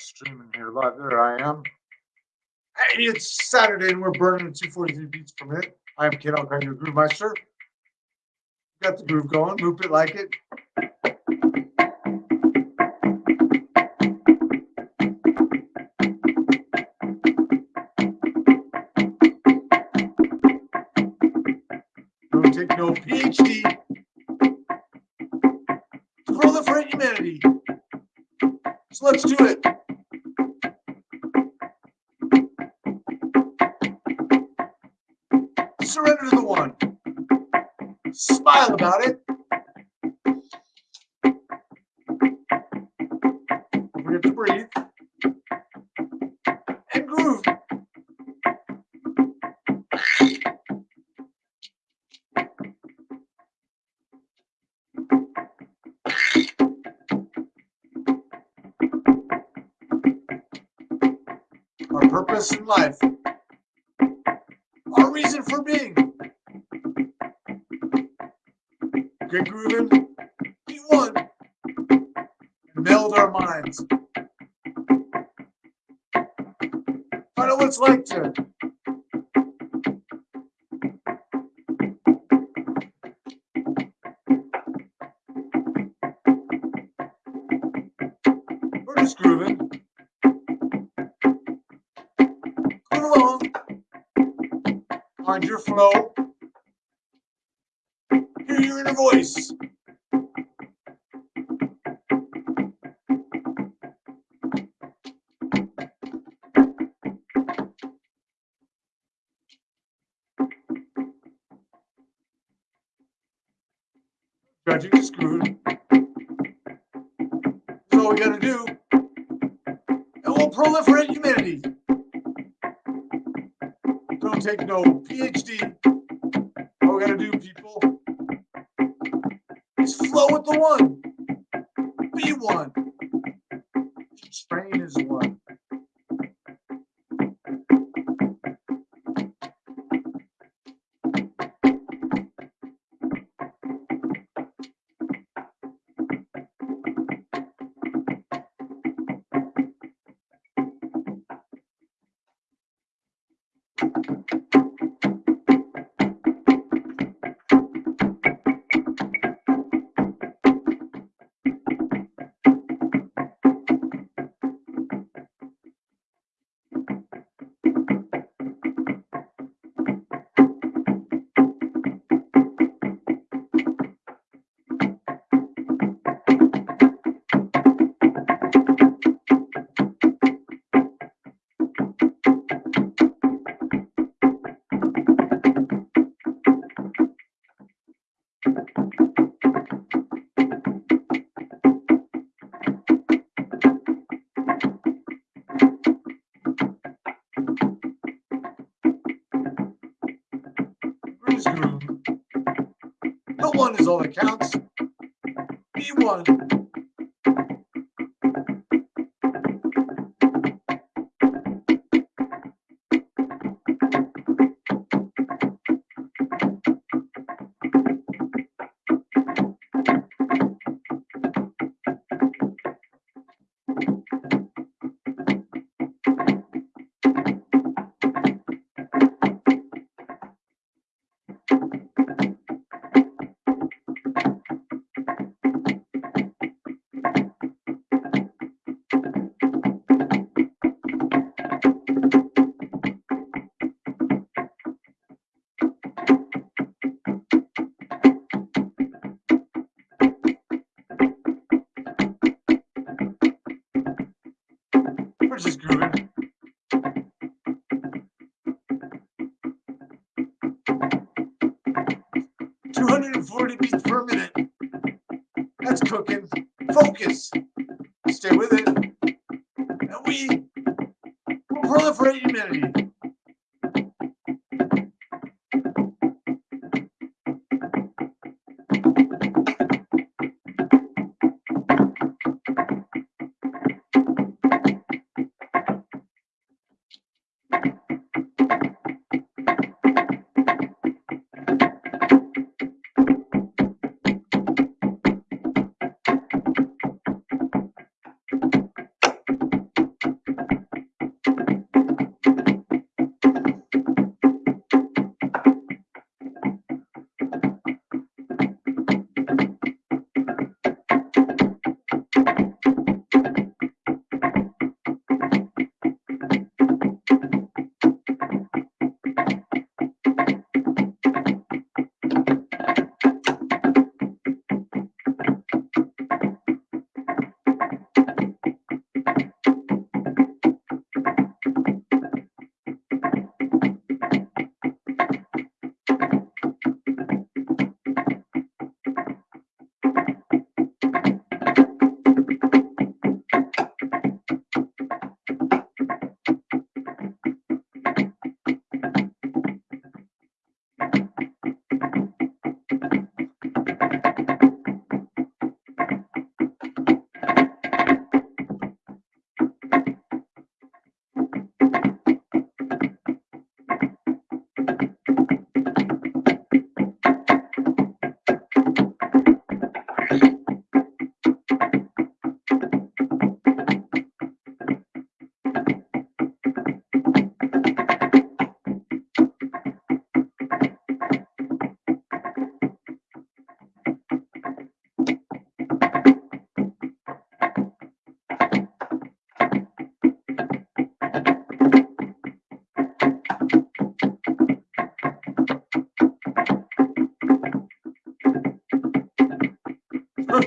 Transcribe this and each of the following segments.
streaming here live. There I am. Hey, it's Saturday and we're burning 243 beats per minute. I am Kid Alcott, your groove meister. Got the groove going. Move it like it. Don't take no PhD proliferate humanity. So let's do it. Surrender to the one. Smile about it. Don't forget to breathe. And groove. Our purpose in life. Being. Get grooving. Be one. Meld our minds. Find out what it's like to We're just grooving. Find your flow. Hear your inner voice. Judging is grooving. That's all we gotta do. And we'll proliferate humanity. Take no PhD. All we gotta do, people, is flow with the one. Be one. Strain is one. all that. B1 Focus. Stay with it. And we proliferate humanity.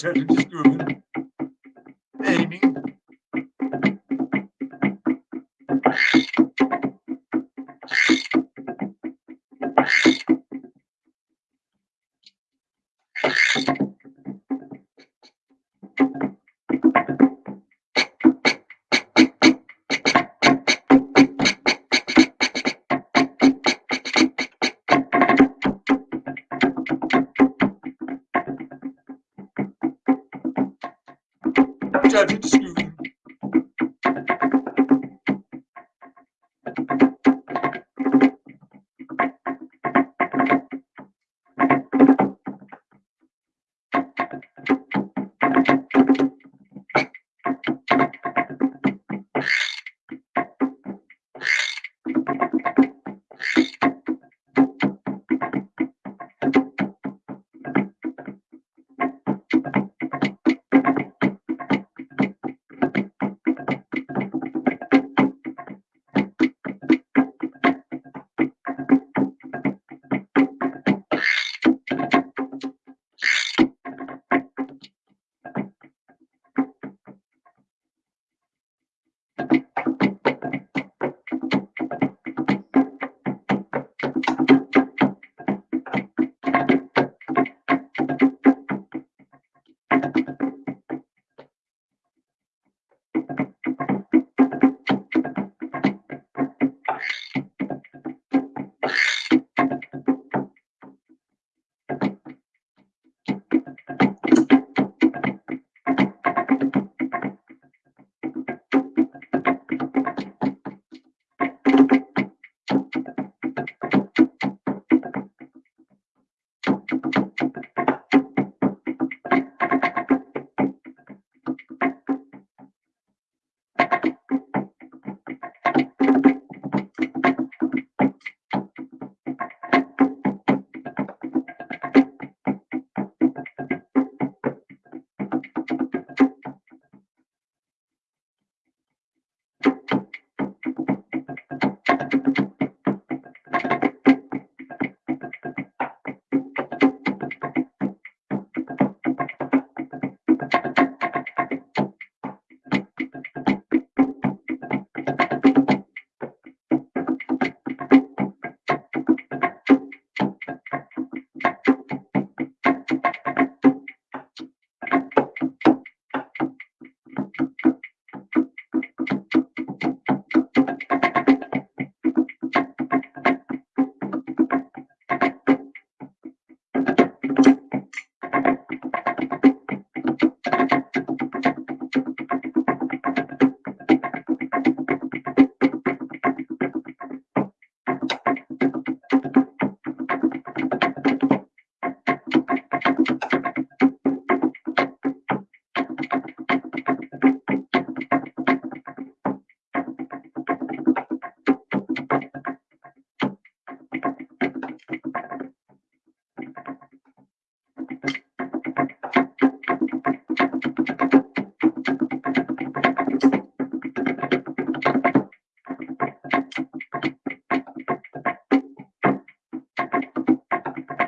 Judging, just judging, just grooving.